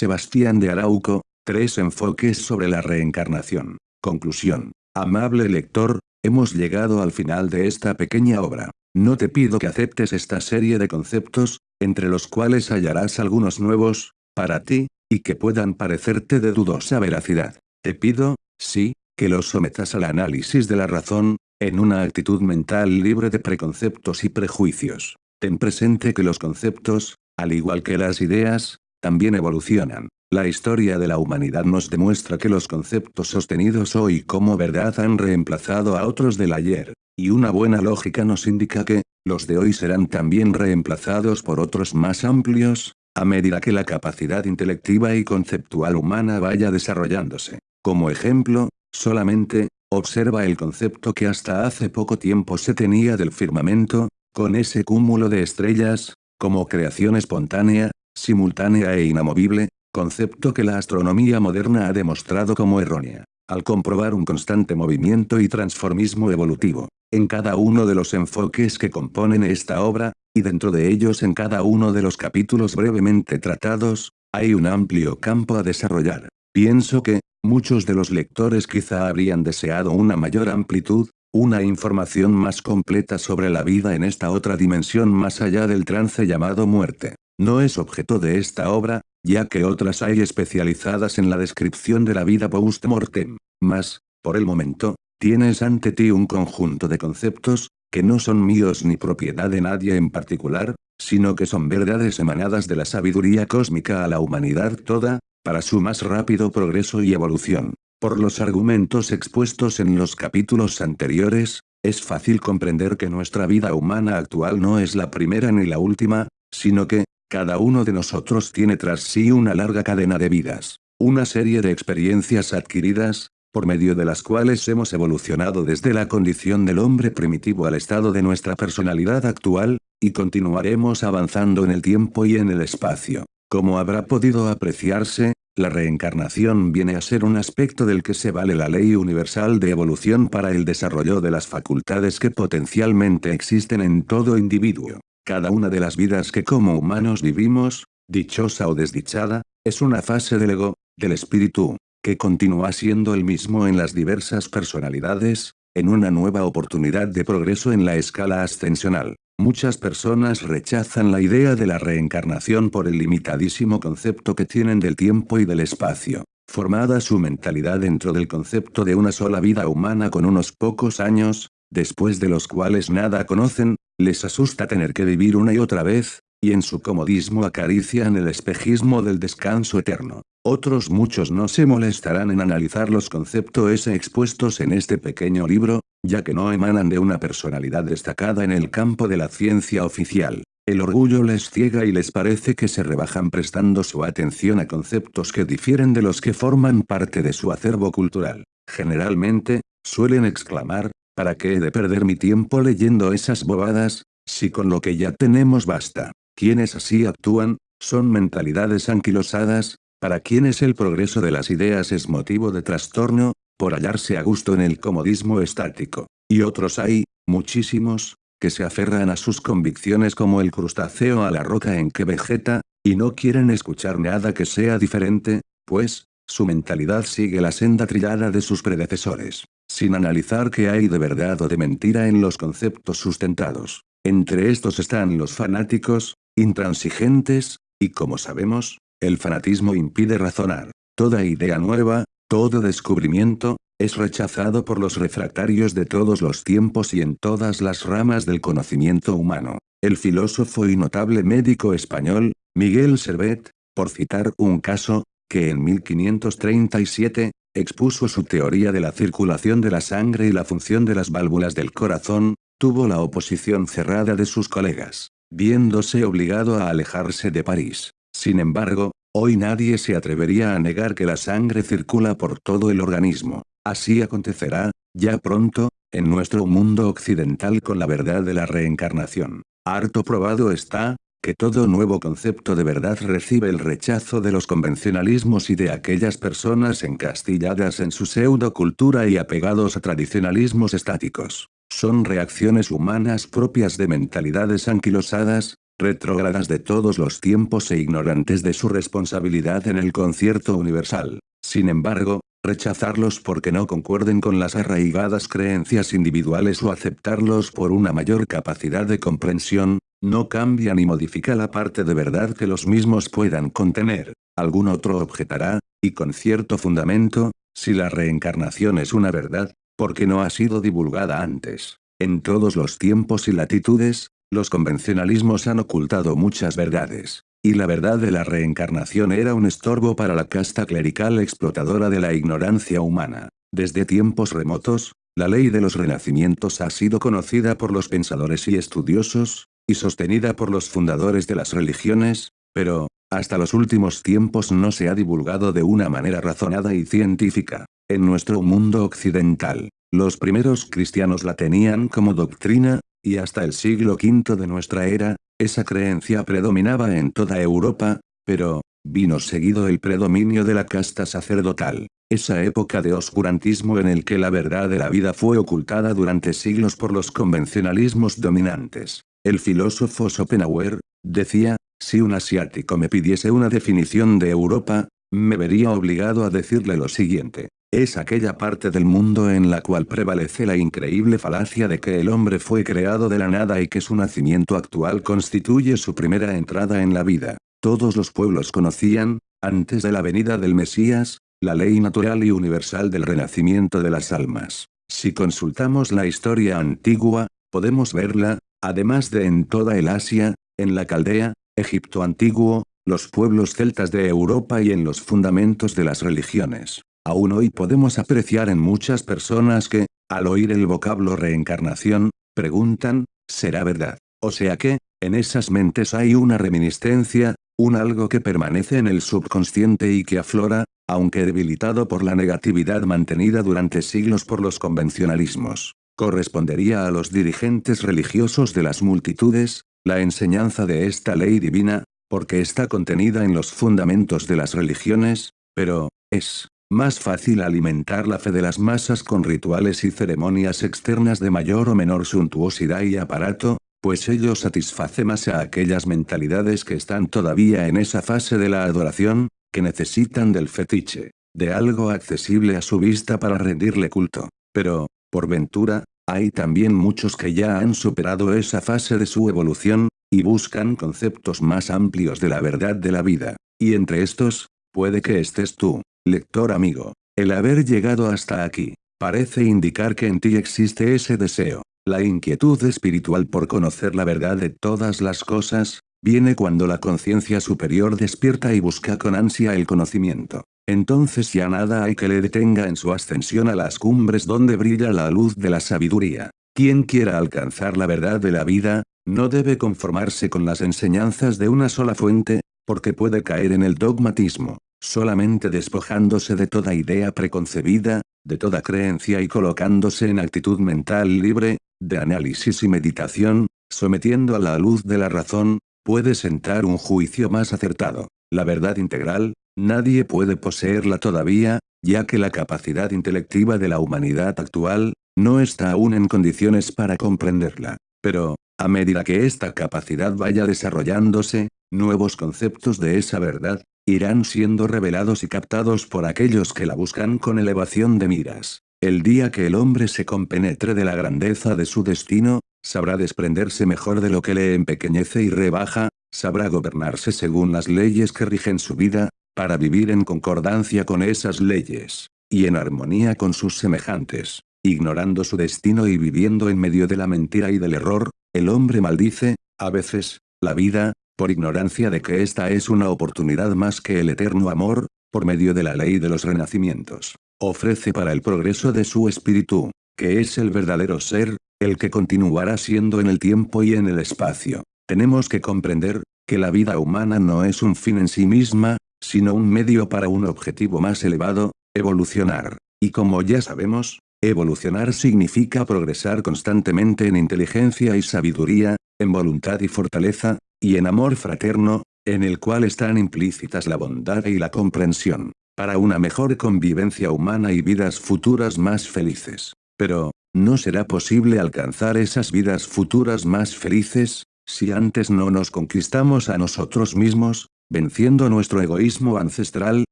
Sebastián de Arauco, tres enfoques sobre la reencarnación. Conclusión. Amable lector, hemos llegado al final de esta pequeña obra. No te pido que aceptes esta serie de conceptos, entre los cuales hallarás algunos nuevos, para ti, y que puedan parecerte de dudosa veracidad. Te pido, sí, que los sometas al análisis de la razón, en una actitud mental libre de preconceptos y prejuicios. Ten presente que los conceptos, al igual que las ideas, también evolucionan. La historia de la humanidad nos demuestra que los conceptos sostenidos hoy como verdad han reemplazado a otros del ayer, y una buena lógica nos indica que, los de hoy serán también reemplazados por otros más amplios, a medida que la capacidad intelectiva y conceptual humana vaya desarrollándose. Como ejemplo, solamente, observa el concepto que hasta hace poco tiempo se tenía del firmamento, con ese cúmulo de estrellas, como creación espontánea, simultánea e inamovible, concepto que la astronomía moderna ha demostrado como errónea, al comprobar un constante movimiento y transformismo evolutivo, en cada uno de los enfoques que componen esta obra, y dentro de ellos en cada uno de los capítulos brevemente tratados, hay un amplio campo a desarrollar. Pienso que, muchos de los lectores quizá habrían deseado una mayor amplitud, una información más completa sobre la vida en esta otra dimensión más allá del trance llamado muerte. No es objeto de esta obra, ya que otras hay especializadas en la descripción de la vida post-mortem. Mas, por el momento, tienes ante ti un conjunto de conceptos, que no son míos ni propiedad de nadie en particular, sino que son verdades emanadas de la sabiduría cósmica a la humanidad toda, para su más rápido progreso y evolución. Por los argumentos expuestos en los capítulos anteriores, es fácil comprender que nuestra vida humana actual no es la primera ni la última, sino que, cada uno de nosotros tiene tras sí una larga cadena de vidas, una serie de experiencias adquiridas, por medio de las cuales hemos evolucionado desde la condición del hombre primitivo al estado de nuestra personalidad actual, y continuaremos avanzando en el tiempo y en el espacio. Como habrá podido apreciarse, la reencarnación viene a ser un aspecto del que se vale la ley universal de evolución para el desarrollo de las facultades que potencialmente existen en todo individuo. Cada una de las vidas que como humanos vivimos, dichosa o desdichada, es una fase del ego, del espíritu, que continúa siendo el mismo en las diversas personalidades, en una nueva oportunidad de progreso en la escala ascensional. Muchas personas rechazan la idea de la reencarnación por el limitadísimo concepto que tienen del tiempo y del espacio. Formada su mentalidad dentro del concepto de una sola vida humana con unos pocos años, después de los cuales nada conocen, les asusta tener que vivir una y otra vez, y en su comodismo acarician el espejismo del descanso eterno. Otros muchos no se molestarán en analizar los conceptos expuestos en este pequeño libro, ya que no emanan de una personalidad destacada en el campo de la ciencia oficial. El orgullo les ciega y les parece que se rebajan prestando su atención a conceptos que difieren de los que forman parte de su acervo cultural. Generalmente, suelen exclamar, ¿para qué he de perder mi tiempo leyendo esas bobadas? Si con lo que ya tenemos basta. Quienes así actúan, son mentalidades anquilosadas, para quienes el progreso de las ideas es motivo de trastorno, por hallarse a gusto en el comodismo estático. Y otros hay, muchísimos, que se aferran a sus convicciones como el crustáceo a la roca en que vegeta, y no quieren escuchar nada que sea diferente, pues, su mentalidad sigue la senda trillada de sus predecesores, sin analizar qué hay de verdad o de mentira en los conceptos sustentados. Entre estos están los fanáticos, intransigentes, y como sabemos, el fanatismo impide razonar. Toda idea nueva, todo descubrimiento, es rechazado por los refractarios de todos los tiempos y en todas las ramas del conocimiento humano. El filósofo y notable médico español, Miguel Servet, por citar un caso, que en 1537, expuso su teoría de la circulación de la sangre y la función de las válvulas del corazón, tuvo la oposición cerrada de sus colegas, viéndose obligado a alejarse de París. Sin embargo, hoy nadie se atrevería a negar que la sangre circula por todo el organismo. Así acontecerá, ya pronto, en nuestro mundo occidental con la verdad de la reencarnación. Harto probado está, que todo nuevo concepto de verdad recibe el rechazo de los convencionalismos y de aquellas personas encastilladas en su pseudo-cultura y apegados a tradicionalismos estáticos. Son reacciones humanas propias de mentalidades anquilosadas, retrógradas de todos los tiempos e ignorantes de su responsabilidad en el concierto universal. Sin embargo, rechazarlos porque no concuerden con las arraigadas creencias individuales o aceptarlos por una mayor capacidad de comprensión, no cambia ni modifica la parte de verdad que los mismos puedan contener. Algún otro objetará, y con cierto fundamento, si la reencarnación es una verdad, porque no ha sido divulgada antes. En todos los tiempos y latitudes, los convencionalismos han ocultado muchas verdades. Y la verdad de la reencarnación era un estorbo para la casta clerical explotadora de la ignorancia humana. Desde tiempos remotos, la ley de los renacimientos ha sido conocida por los pensadores y estudiosos, y sostenida por los fundadores de las religiones, pero, hasta los últimos tiempos no se ha divulgado de una manera razonada y científica. En nuestro mundo occidental, los primeros cristianos la tenían como doctrina, y hasta el siglo V de nuestra era, esa creencia predominaba en toda Europa, pero, vino seguido el predominio de la casta sacerdotal, esa época de oscurantismo en el que la verdad de la vida fue ocultada durante siglos por los convencionalismos dominantes. El filósofo Schopenhauer, decía, si un asiático me pidiese una definición de Europa, me vería obligado a decirle lo siguiente. Es aquella parte del mundo en la cual prevalece la increíble falacia de que el hombre fue creado de la nada y que su nacimiento actual constituye su primera entrada en la vida. Todos los pueblos conocían, antes de la venida del Mesías, la ley natural y universal del renacimiento de las almas. Si consultamos la historia antigua, podemos verla, además de en toda el Asia, en la Caldea, Egipto antiguo, los pueblos celtas de Europa y en los fundamentos de las religiones. Aún hoy podemos apreciar en muchas personas que, al oír el vocablo reencarnación, preguntan, ¿será verdad? O sea que, en esas mentes hay una reminiscencia, un algo que permanece en el subconsciente y que aflora, aunque debilitado por la negatividad mantenida durante siglos por los convencionalismos. Correspondería a los dirigentes religiosos de las multitudes, la enseñanza de esta ley divina, porque está contenida en los fundamentos de las religiones, pero, es, más fácil alimentar la fe de las masas con rituales y ceremonias externas de mayor o menor suntuosidad y aparato, pues ello satisface más a aquellas mentalidades que están todavía en esa fase de la adoración, que necesitan del fetiche, de algo accesible a su vista para rendirle culto. Pero, por ventura, hay también muchos que ya han superado esa fase de su evolución, y buscan conceptos más amplios de la verdad de la vida. Y entre estos, puede que estés tú. Lector amigo, el haber llegado hasta aquí, parece indicar que en ti existe ese deseo. La inquietud espiritual por conocer la verdad de todas las cosas, viene cuando la conciencia superior despierta y busca con ansia el conocimiento. Entonces ya nada hay que le detenga en su ascensión a las cumbres donde brilla la luz de la sabiduría. Quien quiera alcanzar la verdad de la vida, no debe conformarse con las enseñanzas de una sola fuente, porque puede caer en el dogmatismo solamente despojándose de toda idea preconcebida, de toda creencia y colocándose en actitud mental libre, de análisis y meditación, sometiendo a la luz de la razón, puede sentar un juicio más acertado. La verdad integral, nadie puede poseerla todavía, ya que la capacidad intelectiva de la humanidad actual, no está aún en condiciones para comprenderla. Pero, a medida que esta capacidad vaya desarrollándose, nuevos conceptos de esa verdad, irán siendo revelados y captados por aquellos que la buscan con elevación de miras. El día que el hombre se compenetre de la grandeza de su destino, sabrá desprenderse mejor de lo que le empequeñece y rebaja, sabrá gobernarse según las leyes que rigen su vida, para vivir en concordancia con esas leyes, y en armonía con sus semejantes. Ignorando su destino y viviendo en medio de la mentira y del error, el hombre maldice, a veces, la vida, por ignorancia de que esta es una oportunidad más que el eterno amor, por medio de la ley de los renacimientos, ofrece para el progreso de su espíritu, que es el verdadero ser, el que continuará siendo en el tiempo y en el espacio. Tenemos que comprender, que la vida humana no es un fin en sí misma, sino un medio para un objetivo más elevado, evolucionar. Y como ya sabemos, evolucionar significa progresar constantemente en inteligencia y sabiduría, en voluntad y fortaleza, y en amor fraterno, en el cual están implícitas la bondad y la comprensión, para una mejor convivencia humana y vidas futuras más felices. Pero, no será posible alcanzar esas vidas futuras más felices, Si antes no nos conquistamos a nosotros mismos, venciendo nuestro egoísmo ancestral,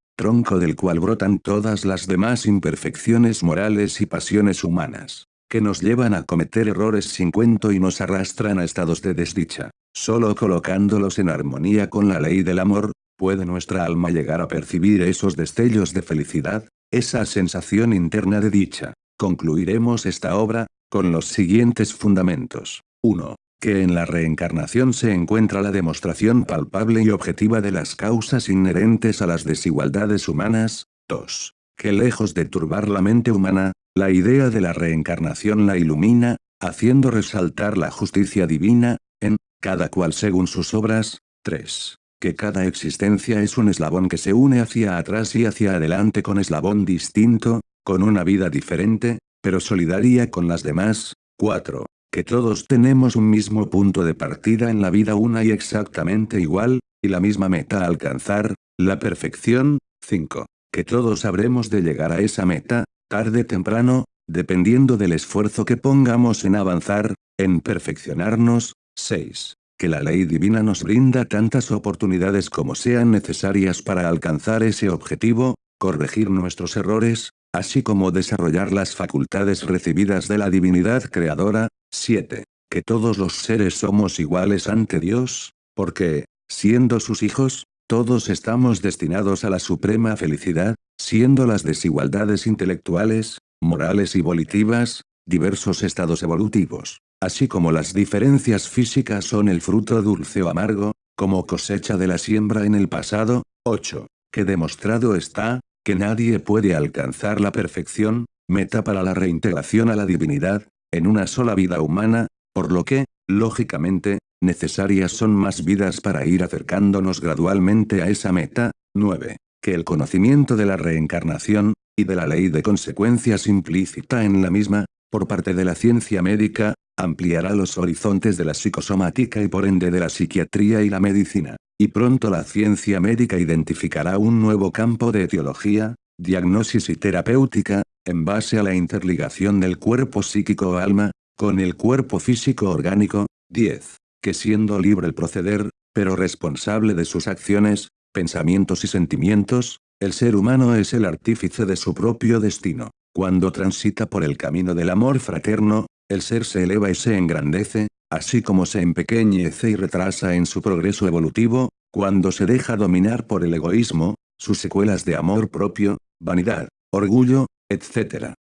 tronco del cual brotan todas las demás imperfecciones morales y pasiones humanas, que nos llevan a cometer errores sin cuento y nos arrastran a estados de desdicha. Solo colocándolos en armonía con la ley del amor, puede nuestra alma llegar a percibir esos destellos de felicidad, esa sensación interna de dicha. Concluiremos esta obra, con los siguientes fundamentos. 1 que en la reencarnación se encuentra la demostración palpable y objetiva de las causas inherentes a las desigualdades humanas. 2. Que lejos de turbar la mente humana, la idea de la reencarnación la ilumina, haciendo resaltar la justicia divina, en, cada cual según sus obras. 3. Que cada existencia es un eslabón que se une hacia atrás y hacia adelante con eslabón distinto, con una vida diferente, pero solidaria con las demás. 4 que todos tenemos un mismo punto de partida en la vida una y exactamente igual, y la misma meta a alcanzar, la perfección, 5. Que todos habremos de llegar a esa meta, tarde temprano, dependiendo del esfuerzo que pongamos en avanzar, en perfeccionarnos, 6. Que la ley divina nos brinda tantas oportunidades como sean necesarias para alcanzar ese objetivo, corregir nuestros errores, así como desarrollar las facultades recibidas de la divinidad creadora. 7. Que todos los seres somos iguales ante Dios, porque, siendo sus hijos, todos estamos destinados a la suprema felicidad, siendo las desigualdades intelectuales, morales y volitivas, diversos estados evolutivos, así como las diferencias físicas son el fruto dulce o amargo, como cosecha de la siembra en el pasado. 8. Que demostrado está, que nadie puede alcanzar la perfección, meta para la reintegración a la divinidad, en una sola vida humana, por lo que, lógicamente, necesarias son más vidas para ir acercándonos gradualmente a esa meta. 9. Que el conocimiento de la reencarnación, y de la ley de consecuencias implícita en la misma, por parte de la ciencia médica, ampliará los horizontes de la psicosomática y por ende de la psiquiatría y la medicina. Y pronto la ciencia médica identificará un nuevo campo de etiología, diagnosis y terapéutica, en base a la interligación del cuerpo psíquico o alma, con el cuerpo físico orgánico. 10. Que siendo libre el proceder, pero responsable de sus acciones, pensamientos y sentimientos, el ser humano es el artífice de su propio destino. Cuando transita por el camino del amor fraterno, el ser se eleva y se engrandece, así como se empequeñece y retrasa en su progreso evolutivo, cuando se deja dominar por el egoísmo, sus secuelas de amor propio, vanidad, orgullo, etc.